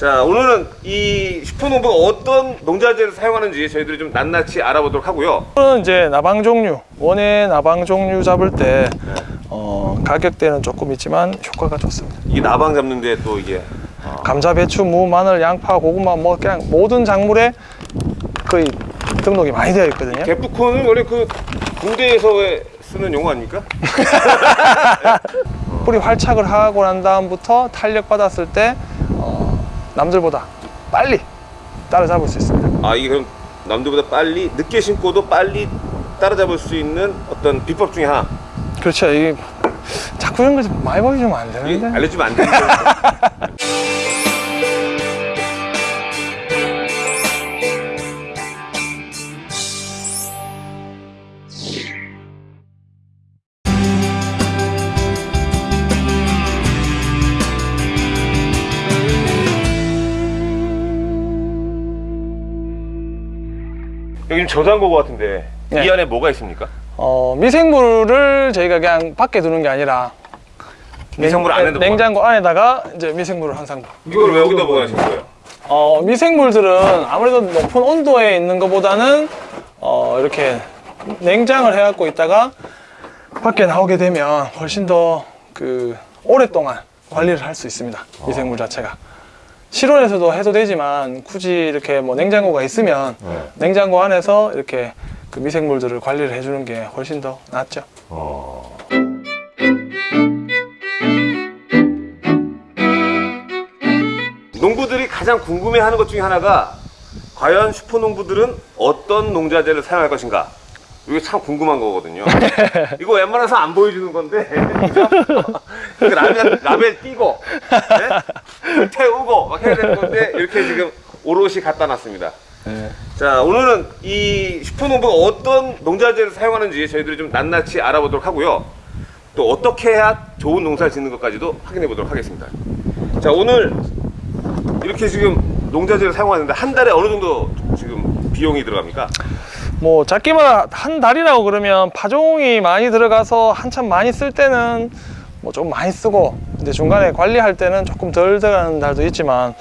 자 오늘은 이 슈퍼농부가 어떤 농자재를 사용하는지 저희들이 좀 낱낱이 알아보도록 하고요. 이거는 이제 나방 종류 원예 나방 종류 잡을 때 어, 가격대는 조금 있지만 효과가 좋습니다. 이게 나방 잡는데 또 이게 감자, 배추, 무, 마늘, 양파, 고구마 뭐 그냥 모든 작물에 거의 등록이 많이 되어 있거든요. 개프콘은 원래 그 군대에서 왜 쓰는 용어 아닙니까? 뿌리 활착을 하고 난 다음부터 탄력 받았을 때 어, 남들보다 빨리 따라잡을 수 있습니다. 아 이게 그럼 남들보다 빨리 늦게 심고도 빨리 따라잡을 수 있는 어떤 비법 중에 하나? 그렇죠. 이 자꾸 이런 거좀 많이 보여주면 안 이게 되는데. 알려주면 안 되는 거 여기 저장고 같은데 네. 이 안에 뭐가 있습니까? 어, 미생물을 저희가 그냥 밖에 두는 게 아니라 미생물 안에 냉장고 안에다가 이제 미생물을 항상 이걸 왜 여기다 보관하신 거예요? 어, 미생물들은 아무래도 높은 온도에 있는 것보다는 어, 이렇게 냉장을 해갖고 있다가 밖에 나오게 되면 훨씬 더 그 오랫동안 관리를 할 수 있습니다. 미생물 자체가. 실온에서도 해도 되지만 굳이 이렇게 뭐 냉장고가 있으면 냉장고 안에서 이렇게 그 미생물들을 관리를 해주는 게 훨씬 더 낫죠. 농부들이 가장 궁금해하는 것 중에 하나가 과연 슈퍼농부들은 어떤 농자재를 사용할 것인가 이게 참 궁금한 거거든요. 이거 웬만해서 안 보여주는 건데. 라벨, 라벨 띄고 네? 태우고 막 해야 되는 건데 이렇게 지금 오롯이 갖다 놨습니다. 자 오늘은 이 슈퍼농부가 어떤 농자재를 사용하는지 저희들이 좀 낱낱이 알아보도록 하고요. 또 어떻게 해야 좋은 농사를 짓는 것까지도 확인해 보도록 하겠습니다. 자 오늘 이렇게 지금 농자재를 사용하는데 한 달에 어느 정도 지금 비용이 들어갑니까? 뭐 작기마다 한 달이라고 그러면 파종이 많이 들어가서 한참 많이 쓸 때는 뭐 좀 많이 쓰고 이제 중간에 관리할 때는 조금 덜 들어가는 달도 있지만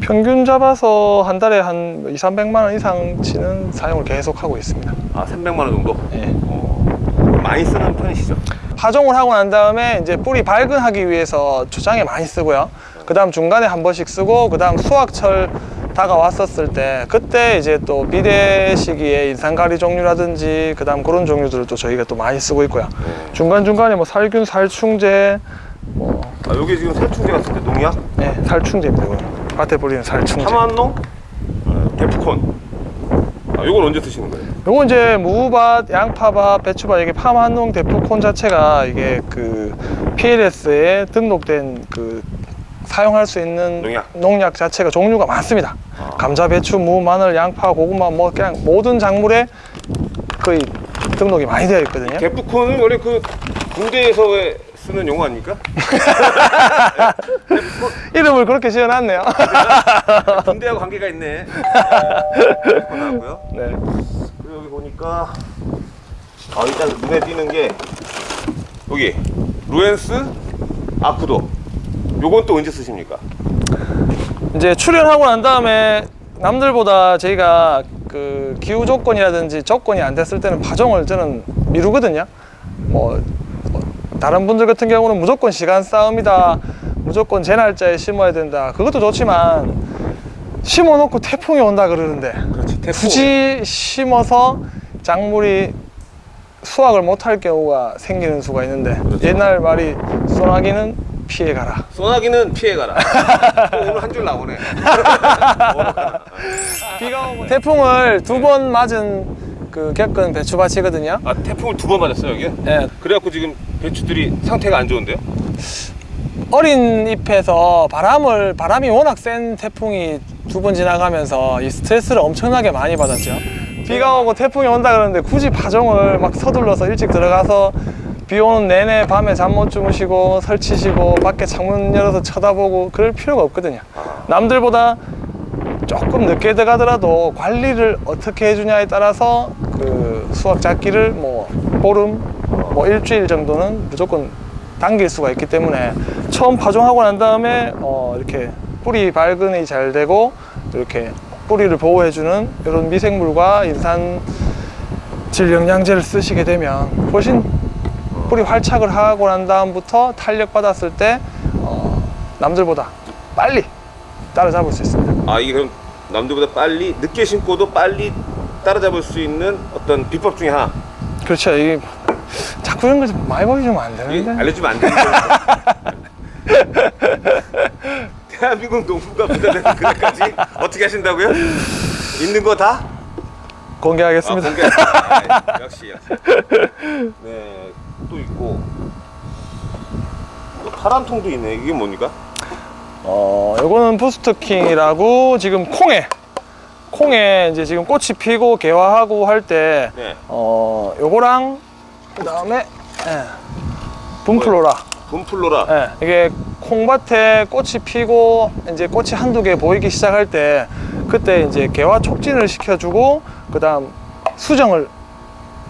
평균 잡아서 한 달에 한 2, 300만 원 이상 치는 사용을 계속 하고 있습니다. 아 300만 원 정도? 예. 어, 많이 쓰는 편이시죠? 파종을 하고 난 다음에 이제 뿌리 발근하기 위해서 초장에 많이 쓰고요. 그 다음 중간에 한 번씩 쓰고 그 다음 수확철 다가왔었을 때 그때 이제 또 비대 시기에 인산가리 종류라든지 그 다음 그런 종류들을 또 저희가 또 많이 쓰고 있고요. 중간중간에 뭐 살균, 살충제, 뭐 아 여기 지금 살충제 같은데 농약? 네, 살충제입니다. 이거는. 밭에 뿌리는 살충제. 파만농? 어, 데프콘 아 요건 언제 쓰시는 거예요? 요거 이제 무밭, 양파밭, 배추밭 이게 파마농 대포콘 자체가 이게 그 PLS에 등록된 그 사용할 수 있는 농약. 자체가 종류가 많습니다. 아. 감자, 배추, 무, 마늘, 양파, 고구마 뭐 그냥 모든 작물에 거의 등록이 많이 되어 있거든요. 데프콘은 원래 그 군대에서 왜 쓰는 용어 아닙니까? 이름을 그렇게 지어놨네요. 군대하고 관계가 있네 데프콘 하고요 네. 그리고 여기 보니까 아 일단 눈에 띄는 게 여기 루엔스 아쿠도 요건 또 언제 쓰십니까? 이제 출연하고 난 다음에 남들보다 저희가 그 기후 조건이라든지 조건이 안 됐을 때는 파종을 저는 미루거든요. 뭐뭐 다른 분들 같은 경우는 무조건 시간 싸움이다. 무조건 제 날짜에 심어야 된다. 그것도 좋지만 심어 놓고 태풍이 온다 그러는데 그렇지 태풍 굳이 심어서 작물이 수확을 못할 경우가 생기는 수가 있는데 옛날 말이 소나기는 피해가라. 소나기는 피해가라 또 오늘 한 줄 나오네 비가 오고 태풍을 두 번 맞은 그 겪은 배추밭이거든요. 아 태풍을 두 번 맞았어요 여기? 예, 그래갖고 지금 배추들이 상태가 안 좋은데요? 어린 잎에서 바람을 바람이 워낙 센 태풍이 두 번 지나가면서 이 스트레스를 엄청나게 많이 받았죠. 비가 오고 태풍이 온다 그러는데 굳이 파종을 막 서둘러서 일찍 들어가서 비 오는 내내 밤에 잠 못 주무시고 설치시고 밖에 창문 열어서 쳐다보고 그럴 필요가 없거든요. 남들보다 조금 늦게 들어가더라도 관리를 어떻게 해주냐에 따라서 그 수확 잡기를 뭐 보름, 뭐 일주일 정도는 무조건 당길 수가 있기 때문에 처음 파종하고 난 다음에 어 이렇게 뿌리 발근이 잘 되고 이렇게 뿌리를 보호해주는 이런 미생물과 인산 질 영양제를 쓰시게 되면 훨씬 뿌리 활착을 하고 난 다음부터 탄력 받았을 때 어, 남들보다 빨리 따라잡을 수 있습니다. 아 이게 그럼 남들보다 빨리 늦게 심고도 빨리 따라잡을 수 있는 어떤 비법 중에 하나 그렇죠. 이 자꾸 이런 거좀 많이 보여주면 안 이게 되는데. 알려주면 안 되는 거예요. 대한민국 농부가 부자되는 그날까지 어떻게 하신다고요? 있는 거 다? 아, 공개하겠습니다. 공개. 아, 역시 역시. 네, 또 있고 또 파란 통도 있네. 이게 뭡니까? 어, 요거는 부스트킹이라고 지금 콩에 콩에 이제 지금 꽃이 피고 개화하고 할때 네, 어, 요거랑 그 다음에 예, 분플로라. 분플로라. 예, 이게 콩밭에 꽃이 피고 이제 꽃이 한두 개 보이기 시작할 때 그때 이제 개화 촉진을 시켜주고 그 다음 수정을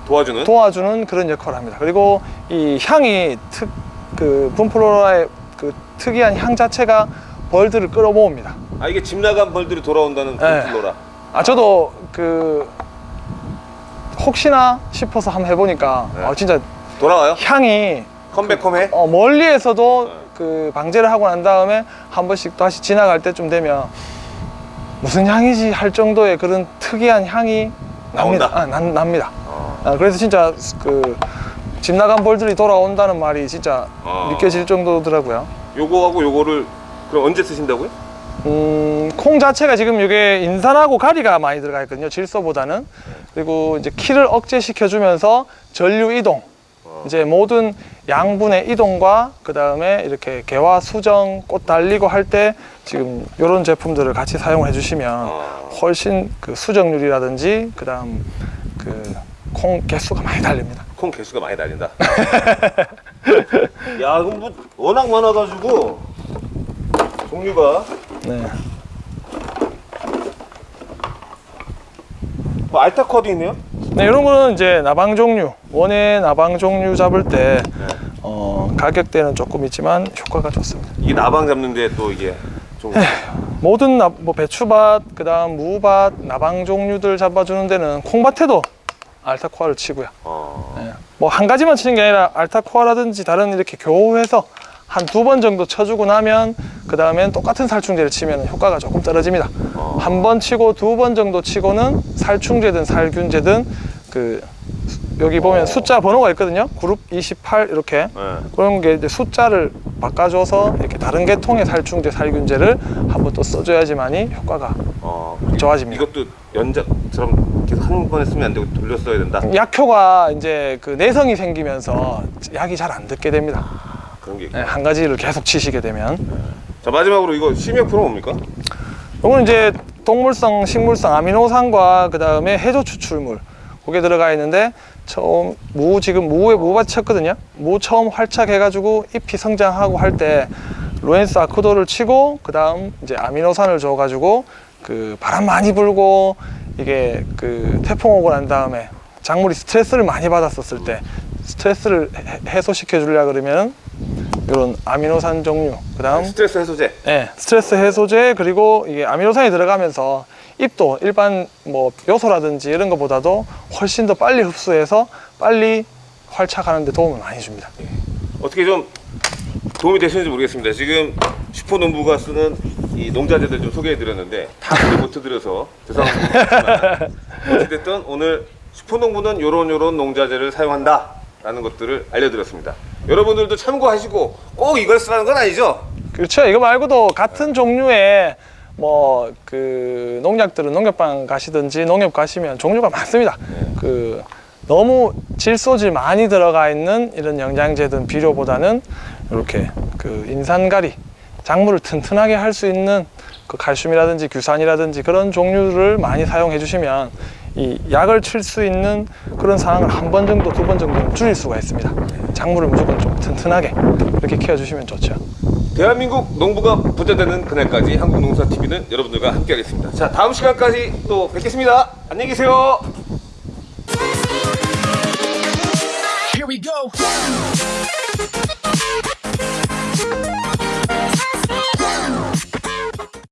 도와주는. 도와주는 그런 역할을 합니다. 그리고 이 향이 특, 그 분플로라의 그 특이한 향 자체가 벌들을 끌어모읍니다. 아 이게 집 나간 벌들이 돌아온다는 네. 분플로라. 아 저도 그 혹시나 싶어서 한번 해보니까 네. 아, 진짜 돌아와요? 향이 컴백홈해? 어, 멀리에서도 네. 그 방제를 하고 난 다음에 한 번씩 다시 지나갈 때쯤 되면 무슨 향이지 할 정도의 그런 특이한 향이 납니다. 나온다? 아, 난- 납니다. 어. 아, 그래서 진짜 그 집 나간 벌들이 돌아온다는 말이 진짜 어. 믿겨질 정도더라고요. 요거하고 요거를 그럼 언제 쓰신다고요? 음, 콩 자체가 지금 이게 인산하고 가리가 많이 들어가 있거든요. 질소보다는. 그리고 이제 키를 억제시켜 주면서 전류 이동. 이제 모든 양분의 이동과 그 다음에 이렇게 개화 수정, 꽃 달리고 할 때 지금 이런 제품들을 같이 사용해 주시면 어. 훨씬 그 수정률이라든지 그 다음 그 콩 개수가 많이 달립니다. 콩 개수가 많이 달린다. 야, 그럼 뭐 워낙 많아가지고 종류가 네. 뭐 알타코도 있네요. 네, 이런 거는 이제 나방 종류, 원예 나방 종류 잡을 때 어, 가격대는 조금 있지만 효과가 좋습니다. 이게 나방 잡는데 또 이게 좀 모든 나, 뭐 배추밭, 그다음 무밭, 나방 종류들 잡아주는 데는 콩밭에도 알타코아를 치고요. 어, 뭐한 가지만 치는 게 아니라 알타코아라든지 다른 이렇게 교호해서 한 두 번 정도 쳐주고 나면 그 다음엔 똑같은 살충제를 치면 효과가 조금 떨어집니다. 어. 한번 치고 두 번 정도 치고는 살충제든 살균제든 그 수- 여기 보면 어. 숫자 번호가 있거든요. 그룹 28 이렇게 네. 그런 게 이제 숫자를 바꿔줘서 이렇게 다른 계통의 살충제 살균제를 한번 또 써줘야지만이 효과가 어, 좋아집니다. 이것도 연작처럼 계속 한 번에 쓰면 안 되고 돌려 써야 된다. 약효가 이제 그 내성이 생기면서 약이 잘 안 듣게 됩니다. 그런 게. 네. 한 가지를 계속 치시게 되면 자 마지막으로 이거 심의약품은 뭡니까? 이거는 이제 동물성, 식물성 아미노산과 그 다음에 해조 추출물 그게 들어가 있는데 처음 무 지금 무에 무밭 쳤거든요. 무 처음 활착해가지고 잎이 성장하고 할 때 로엔스 아크도를 치고 그 다음 이제 아미노산을 줘가지고 그 바람 많이 불고 이게 그 태풍 오고 난 다음에 작물이 스트레스를 많이 받았었을 때 스트레스를 해- 해소시켜 주려 그러면 이런 아미노산 종류 그 다음 스트레스 해소제. 네, 스트레스 해소제 그리고 이게 아미노산이 들어가면서 잎도 일반 뭐 요소라든지 이런 것보다도 훨씬 더 빨리 흡수해서 빨리 활착하는 데 도움을 많이 줍니다. 어떻게 좀 도움이 되시는지 모르겠습니다. 지금 슈퍼 농부가 쓰는 이 농자재들 좀 소개해 드렸는데 다 소개 못 해드려서 죄송합니다. 어찌됐든 오늘 슈퍼 농부는 요런 요런 농자재를 사용한다 라는 것들을 알려드렸습니다. 여러분들도 참고하시고 꼭 이걸 쓰라는 건 아니죠? 그렇죠. 이거 말고도 같은 종류의 뭐 그 농약들은 농협방 가시든지 농협 가시면 종류가 많습니다. 그 너무 질소질 많이 들어가 있는 이런 영양제든 비료보다는 이렇게 그 인산가리 작물을 튼튼하게 할 수 있는 그 칼슘이라든지 규산이라든지 그런 종류를 많이 사용해 주시면 이 약을 칠 수 있는 그런 상황을 한 번 정도 두 번 정도는 줄일 수가 있습니다. 작물을 무조건 좀 튼튼하게 이렇게 키워 주시면 좋죠. 대한민국 농부가 부자되는 그날까지 한국농사TV는 여러분들과 함께 하겠습니다. 자 다음 시간까지 또 뵙겠습니다. 안녕히 계세요. Here we go.